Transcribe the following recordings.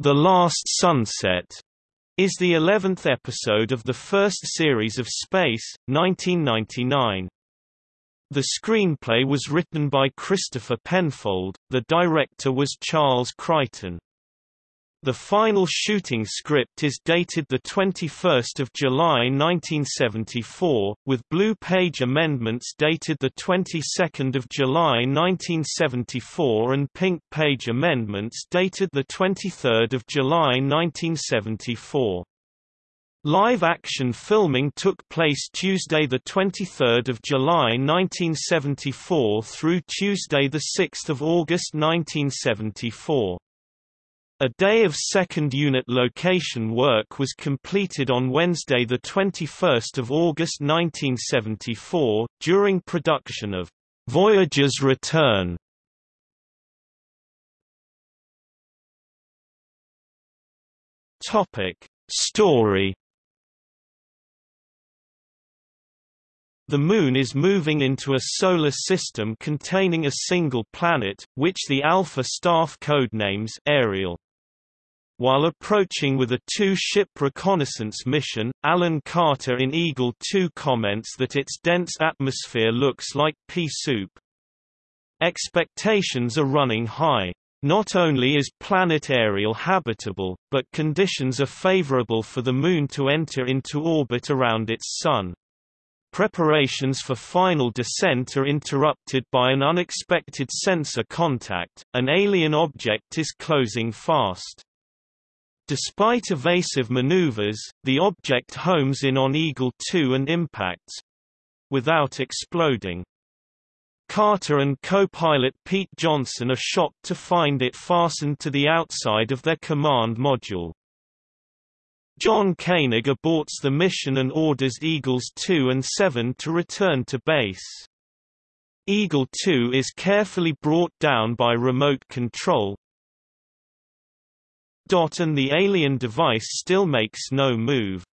The Last Sunset is the 11th episode of the first series of Space, 1999. The screenplay was written by Christopher Penfold, the director was Charles Crichton. The final shooting script is dated 21 July 1974, with Blue Page amendments dated 22 July 1974 and Pink Page amendments dated 23 July 1974. Live-action filming took place Tuesday 23 July 1974 through Tuesday 6 August 1974. A day of second unit location work was completed on Wednesday 21 August 1974, during production of Voyager's Return. Story The Moon is moving into a solar system containing a single planet, which the Alpha staff codenames Ariel. While approaching with a two-ship reconnaissance mission, Alan Carter in Eagle 2 comments that its dense atmosphere looks like pea soup. Expectations are running high. Not only is planet Ariel habitable, but conditions are favorable for the Moon to enter into orbit around its Sun. Preparations for final descent are interrupted by an unexpected sensor contact, an alien object is closing fast. Despite evasive maneuvers, the object homes in on Eagle 2 and impacts—without exploding. Carter and co-pilot Pete Johnson are shocked to find it fastened to the outside of their command module. John Koenig aborts the mission and orders Eagles 2 and 7 to return to base. Eagle 2 is carefully brought down by remote control, and the alien device still makes no move.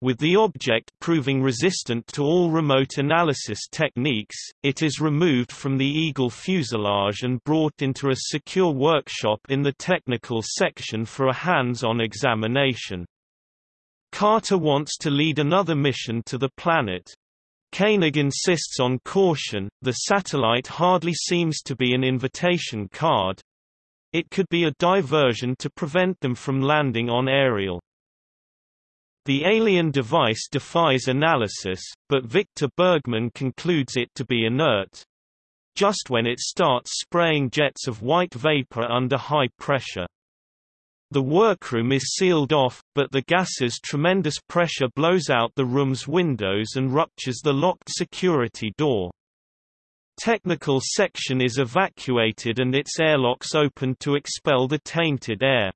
With the object proving resistant to all remote analysis techniques, it is removed from the Eagle fuselage and brought into a secure workshop in the technical section for a hands-on examination. Carter wants to lead another mission to the planet. Koenig insists on caution, the satellite hardly seems to be an invitation card, it could be a diversion to prevent them from landing on Ariel. The alien device defies analysis, but Victor Bergman concludes it to be inert. Just when it starts spraying jets of white vapor under high pressure. The workroom is sealed off, but the gas's tremendous pressure blows out the room's windows and ruptures the locked security door. Technical section is evacuated and its airlocks opened to expel the tainted air.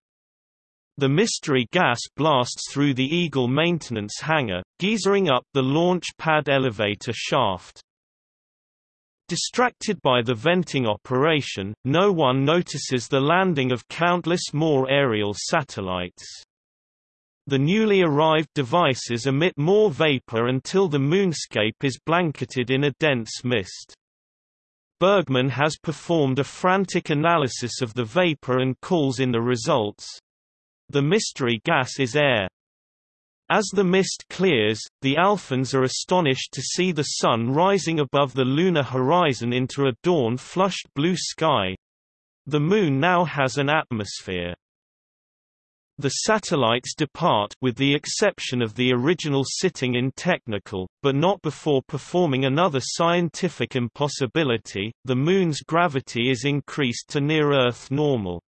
The mystery gas blasts through the Eagle maintenance hangar, geysering up the launch pad elevator shaft. Distracted by the venting operation, no one notices the landing of countless more aerial satellites. The newly arrived devices emit more vapor until the moonscape is blanketed in a dense mist. Bergman has performed a frantic analysis of the vapor and calls in the results. The mystery gas is air. As the mist clears, the Alphans are astonished to see the sun rising above the lunar horizon into a dawn-flushed blue sky. The Moon now has an atmosphere. The satellites depart with the exception of the original sitting in technical, but not before performing another scientific impossibility, the Moon's gravity is increased to near-Earth normal.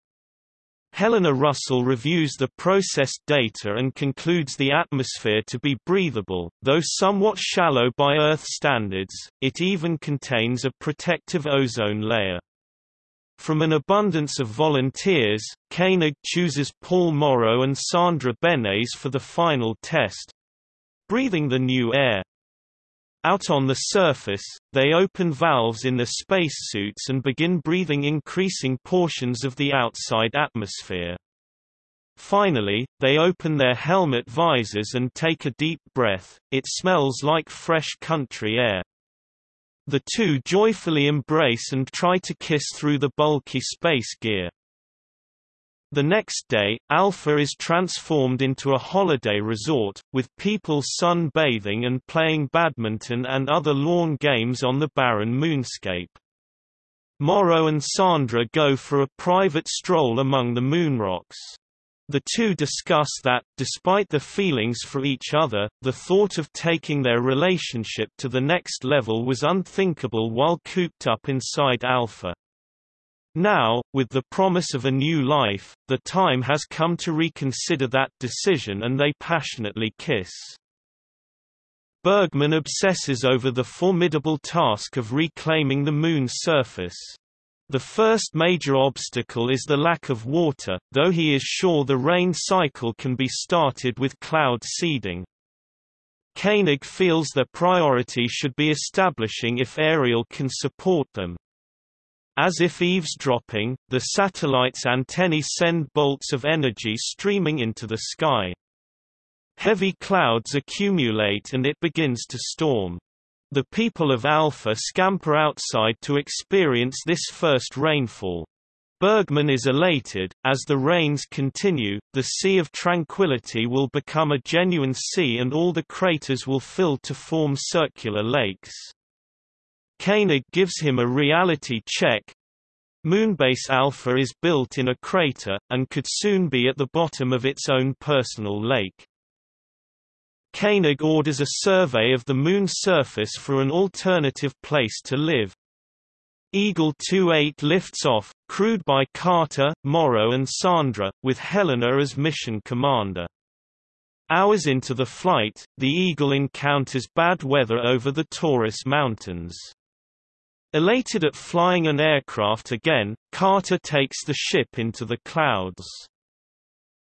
Helena Russell reviews the processed data and concludes the atmosphere to be breathable, though somewhat shallow by Earth standards, it even contains a protective ozone layer. From an abundance of volunteers, Koenig chooses Paul Morrow and Sandra Benes for the final test. Breathing the new air. Out on the surface, they open valves in their spacesuits and begin breathing increasing portions of the outside atmosphere. Finally, they open their helmet visors and take a deep breath, it smells like fresh country air. The two joyfully embrace and try to kiss through the bulky space gear. The next day, Alpha is transformed into a holiday resort, with people sun-bathing and playing badminton and other lawn games on the barren moonscape. Morrow and Sandra go for a private stroll among the moonrocks. The two discuss that, despite their feelings for each other, the thought of taking their relationship to the next level was unthinkable while cooped up inside Alpha. Now, with the promise of a new life, the time has come to reconsider that decision and they passionately kiss. Bergman obsesses over the formidable task of reclaiming the Moon's surface. The first major obstacle is the lack of water, though he is sure the rain cycle can be started with cloud seeding. Koenig feels their priority should be establishing if Ariel can support them. As if eavesdropping, the satellite's antennae send bolts of energy streaming into the sky. Heavy clouds accumulate and it begins to storm. The people of Alpha scamper outside to experience this first rainfall. Bergman is elated, as the rains continue, the Sea of Tranquility will become a genuine sea and all the craters will fill to form circular lakes. Koenig gives him a reality check. Moonbase Alpha is built in a crater, and could soon be at the bottom of its own personal lake. Koenig orders a survey of the Moon's surface for an alternative place to live. Eagle 28 lifts off, crewed by Carter, Morrow and Sandra, with Helena as mission commander. Hours into the flight, the Eagle encounters bad weather over the Taurus Mountains. Elated at flying an aircraft again, Carter takes the ship into the clouds.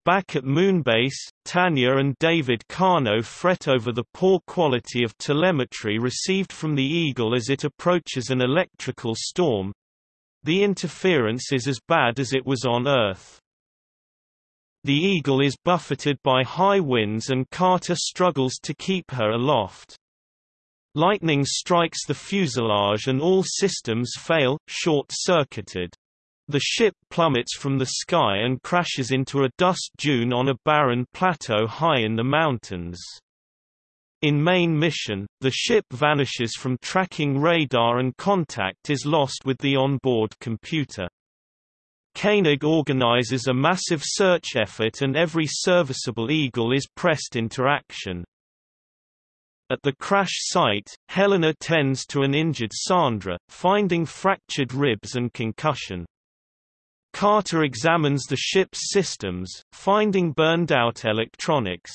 Back at Moonbase, Tanya and David Kano fret over the poor quality of telemetry received from the Eagle as it approaches an electrical storm. The interference is as bad as it was on Earth. The Eagle is buffeted by high winds and Carter struggles to keep her aloft. Lightning strikes the fuselage and all systems fail, short-circuited. The ship plummets from the sky and crashes into a dust dune on a barren plateau high in the mountains. In main mission, the ship vanishes from tracking radar and contact is lost with the onboard computer. Koenig organizes a massive search effort and every serviceable Eagle is pressed into action. At the crash site, Helena tends to an injured Sandra, finding fractured ribs and concussion. Carter examines the ship's systems, finding burned-out electronics.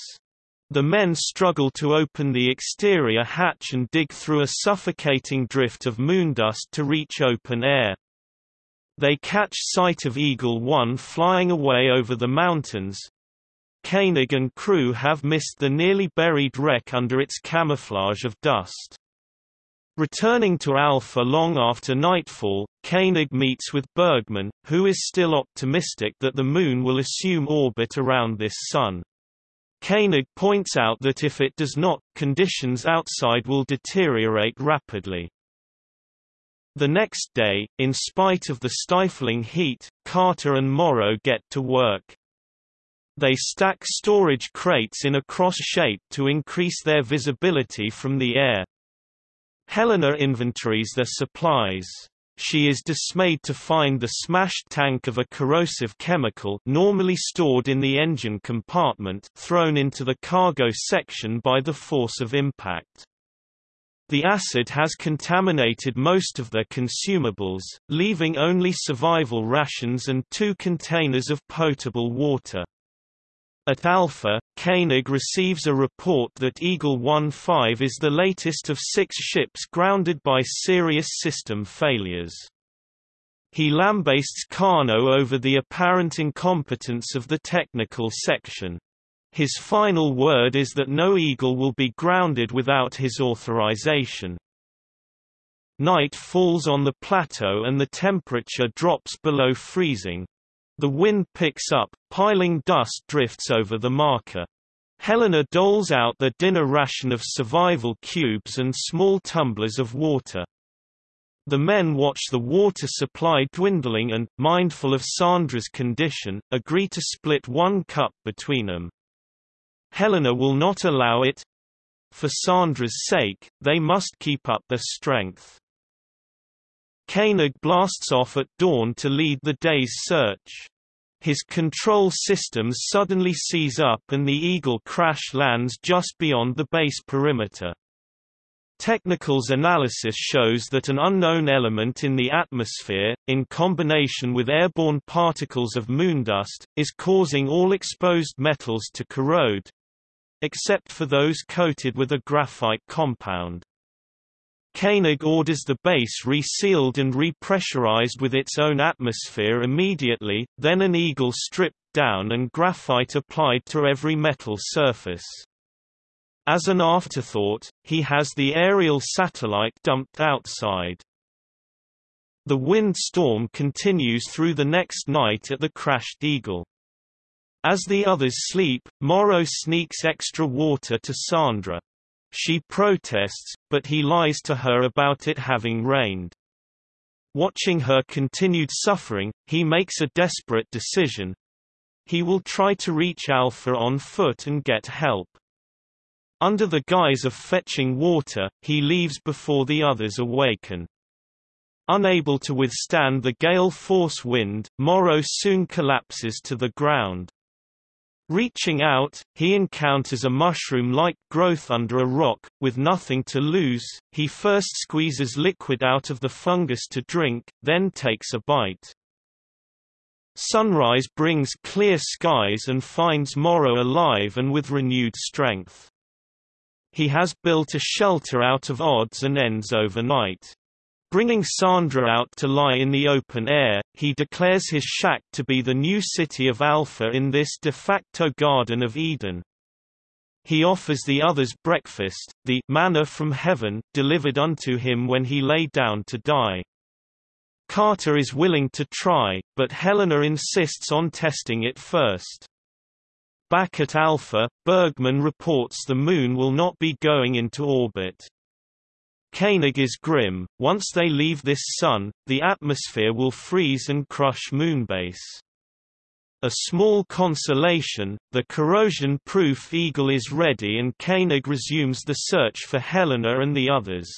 The men struggle to open the exterior hatch and dig through a suffocating drift of moondust to reach open air. They catch sight of Eagle 1 flying away over the mountains. Koenig and crew have missed the nearly buried wreck under its camouflage of dust. Returning to Alpha long after nightfall, Koenig meets with Bergman, who is still optimistic that the Moon will assume orbit around this Sun. Koenig points out that if it does not, conditions outside will deteriorate rapidly. The next day, in spite of the stifling heat, Carter and Morrow get to work. They stack storage crates in a cross shape to increase their visibility from the air. Helena inventories their supplies. She is dismayed to find the smashed tank of a corrosive chemical normally stored in the engine compartment thrown into the cargo section by the force of impact. The acid has contaminated most of their consumables, leaving only survival rations and two containers of potable water. At Alpha, Koenig receives a report that Eagle 1-5 is the latest of six ships grounded by serious system failures. He lambastes Kano over the apparent incompetence of the technical section. His final word is that no Eagle will be grounded without his authorization. Night falls on the plateau and the temperature drops below freezing, the wind picks up, piling dust drifts over the marker. Helena doles out the dinner ration of survival cubes and small tumblers of water. The men watch the water supply dwindling and, mindful of Sandra's condition, agree to split one cup between them. Helena will not allow it. For Sandra's sake, they must keep up their strength. Koenig blasts off at dawn to lead the day's search. His control systems suddenly seize up and the Eagle crash lands just beyond the base perimeter. Technical's analysis shows that an unknown element in the atmosphere, in combination with airborne particles of moondust, is causing all exposed metals to corrode—except for those coated with a graphite compound. Koenig orders the base resealed and repressurized with its own atmosphere immediately, then an eagle stripped down and graphite applied to every metal surface. As an afterthought, he has the aerial satellite dumped outside. The wind storm continues through the next night at the crashed Eagle. As the others sleep, Morrow sneaks extra water to Sandra. She protests, but he lies to her about it having rained. Watching her continued suffering, he makes a desperate decision. He will try to reach Alpha on foot and get help. Under the guise of fetching water, he leaves before the others awaken. Unable to withstand the gale force wind, Morrow soon collapses to the ground. Reaching out, he encounters a mushroom-like growth under a rock, with nothing to lose, he first squeezes liquid out of the fungus to drink, then takes a bite. Sunrise brings clear skies and finds Morrow alive and with renewed strength. He has built a shelter out of odds and ends overnight. Bringing Sandra out to lie in the open air, he declares his shack to be the new city of Alpha in this de facto Garden of Eden. He offers the others breakfast, the manna from heaven, delivered unto him when he lay down to die. Carter is willing to try, but Helena insists on testing it first. Back at Alpha, Bergman reports the Moon will not be going into orbit. Koenig is grim, once they leave this sun, the atmosphere will freeze and crush Moonbase. A small consolation, the corrosion-proof Eagle is ready and Koenig resumes the search for Helena and the others.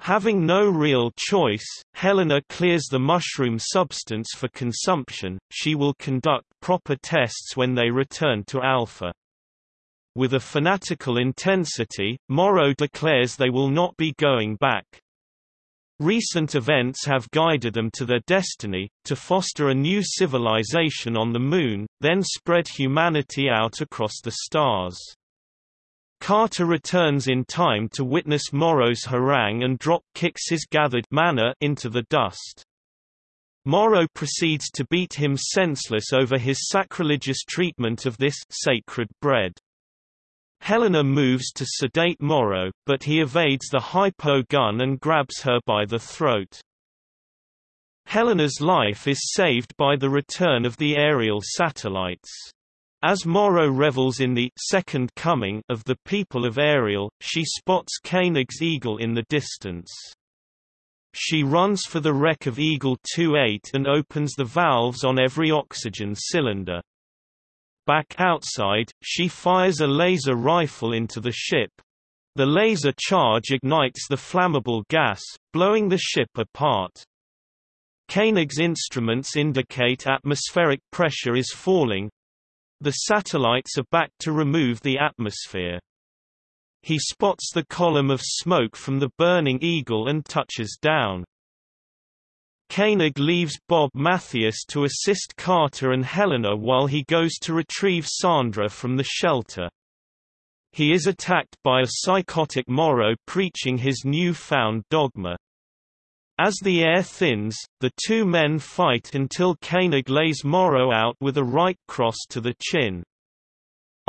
Having no real choice, Helena clears the mushroom substance for consumption, she will conduct proper tests when they return to Alpha. With a fanatical intensity, Morrow declares they will not be going back. Recent events have guided them to their destiny, to foster a new civilization on the Moon, then spread humanity out across the stars. Carter returns in time to witness Morrow's harangue and drop kicks his gathered manna into the dust. Morrow proceeds to beat him senseless over his sacrilegious treatment of this sacred bread. Helena moves to sedate Morrow, but he evades the hypo gun and grabs her by the throat. Helena's life is saved by the return of the aerial satellites. As Morrow revels in the second coming of the people of Ariel, she spots Koenig's eagle in the distance. She runs for the wreck of Eagle 2-8 and opens the valves on every oxygen cylinder. Back outside, she fires a laser rifle into the ship. The laser charge ignites the flammable gas, blowing the ship apart. Koenig's instruments indicate atmospheric pressure is falling, the satellites are back to remove the atmosphere. He spots the column of smoke from the burning Eagle and touches down. Koenig leaves Bob Mathias to assist Carter and Helena while he goes to retrieve Sandra from the shelter. He is attacked by a psychotic Morrow preaching his new-found dogma. As the air thins, the two men fight until Koenig lays Morrow out with a right cross to the chin.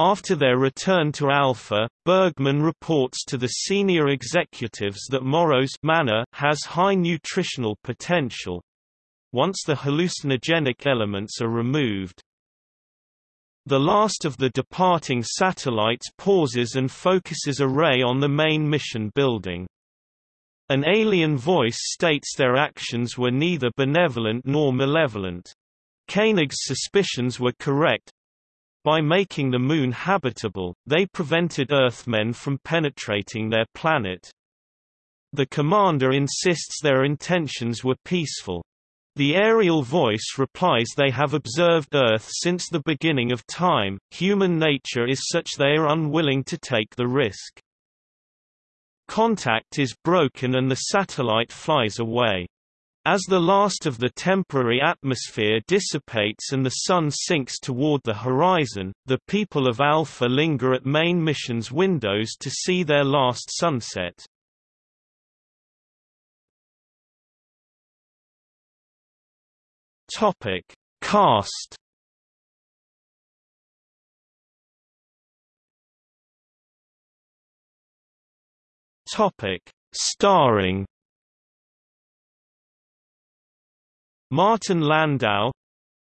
After their return to Alpha, Bergman reports to the senior executives that Morrow's manna has high nutritional potential. Once the hallucinogenic elements are removed, the last of the departing satellites pauses and focuses a ray on the main mission building. An alien voice states their actions were neither benevolent nor malevolent. Koenig's suspicions were correct. By making the Moon habitable, they prevented Earthmen from penetrating their planet. The commander insists their intentions were peaceful. The aerial voice replies they have observed Earth since the beginning of time, human nature is such they are unwilling to take the risk. Contact is broken and the satellite flies away. As the last of the temporary atmosphere dissipates and the Sun sinks toward the horizon, the people of Alpha linger at main mission's windows to see their last sunset. Topic: Cast. Topic: Starring. Martin Landau,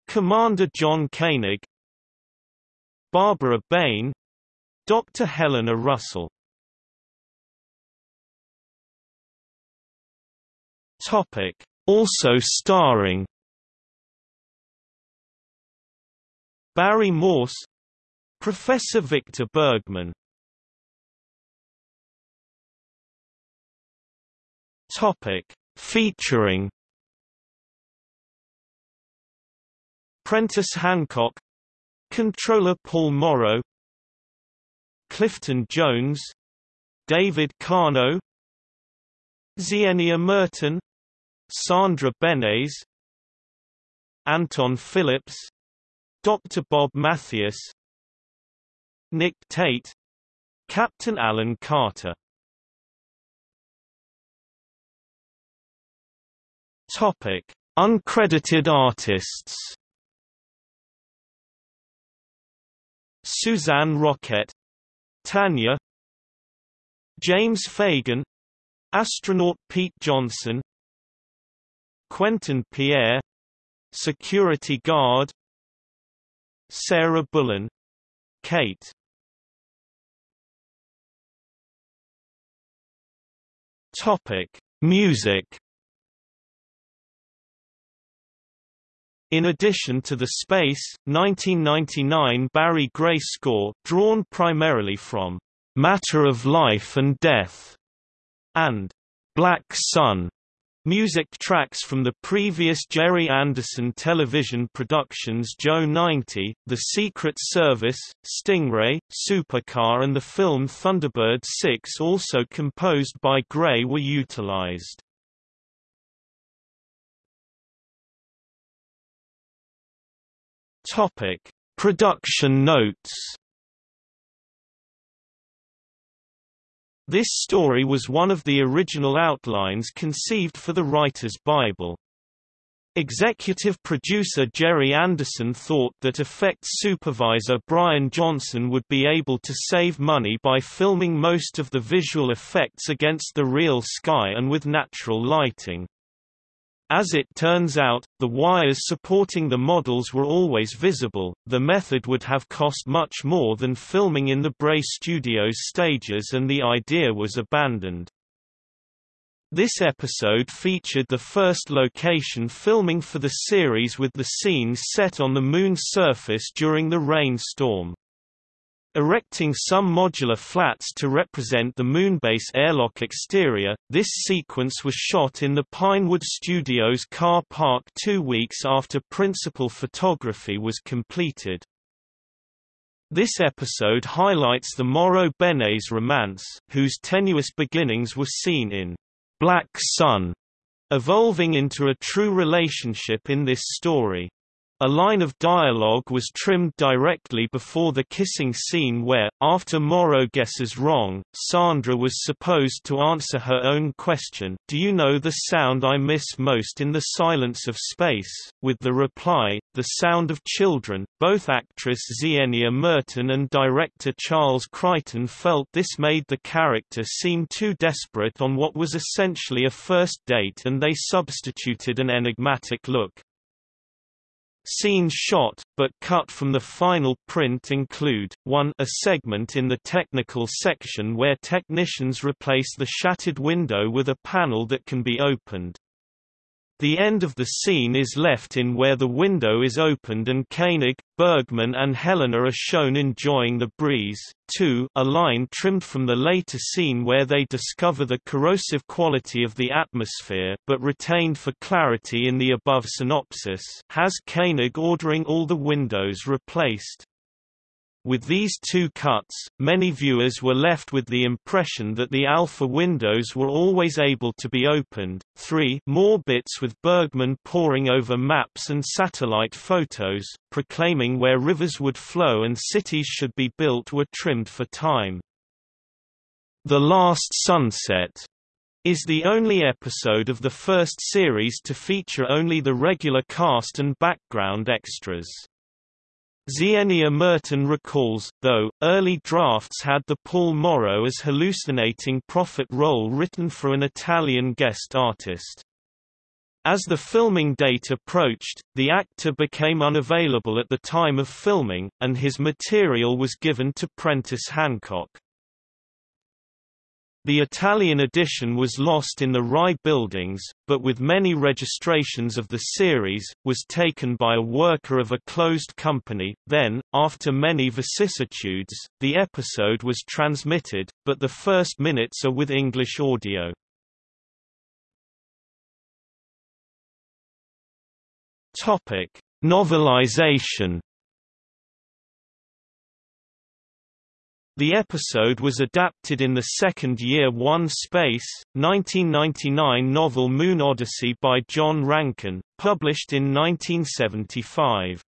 Commander John Koenig, Barbara Bain, Dr. Helena Russell. Topic: Also starring Barry Morse Professor Victor Bergman Topic Featuring Prentice Hancock Controller Paul Morrow Clifton Jones David Kano Zienia Merton Sandra Benes Anton Phillips Dr. Bob Mathias Nick Tate Captain Alan Carter Topic: Uncredited artists. Suzanne Roquette, Tanya, James Fagan, astronaut Pete Johnson, Quentin Pierre, security guard, Sarah Bullen Kate. Topic Music In addition to the Space, 1999 Barry Gray score, drawn primarily from Matter of Life and Death and Black Sun, Music tracks from the previous Gerry Anderson television productions Joe 90, The Secret Service, Stingray, Supercar and the film Thunderbird 6 also composed by Gray were utilized. Production notes This story was one of the original outlines conceived for the Writer's Bible. Executive producer Gerry Anderson thought that effects supervisor Brian Johnson would be able to save money by filming most of the visual effects against the real sky and with natural lighting. As it turns out, the wires supporting the models were always visible. The method would have cost much more than filming in the Bray Studios stages and the idea was abandoned. This episode featured the first location filming for the series with the scenes set on the Moon's surface during the rainstorm. Erecting some modular flats to represent the Moonbase airlock exterior, this sequence was shot in the Pinewood Studios car park two weeks after principal photography was completed. This episode highlights the Morrow-Benes romance, whose tenuous beginnings were seen in Black Sun, evolving into a true relationship in this story. A line of dialogue was trimmed directly before the kissing scene where, after Morrow guesses wrong, Sandra was supposed to answer her own question, do you know the sound I miss most in the silence of space, with the reply, the sound of children. Both actress Zienia Merton and director Charles Crichton felt this made the character seem too desperate on what was essentially a first date and they substituted an enigmatic look. Scenes shot, but cut from the final print include, 1 a segment in the technical section where technicians replace the shattered window with a panel that can be opened. The end of the scene is left in where the window is opened and Koenig, Bergman and Helena are shown enjoying the breeze. 2 A line trimmed from the later scene where they discover the corrosive quality of the atmosphere but retained for clarity in the above synopsis has Koenig ordering all the windows replaced. With these two cuts, many viewers were left with the impression that the alpha windows were always able to be opened. 3 More bits with Bergman poring over maps and satellite photos, proclaiming where rivers would flow and cities should be built were trimmed for time. The Last Sunset is the only episode of the first series to feature only the regular cast and background extras. Zienia Merton recalls, though, early drafts had the Paul Morrow as hallucinating prophet role written for an Italian guest artist. As the filming date approached, the actor became unavailable at the time of filming, and his material was given to Prentice Hancock. The Italian edition was lost in the Rai buildings, but with many registrations of the series, was taken by a worker of a closed company. Then, after many vicissitudes, the episode was transmitted, but the first minutes are with English audio. Topic: Novelization The episode was adapted in the second Year One Space, 1999 novel Moon Odyssey by John Rankin, published in 1975.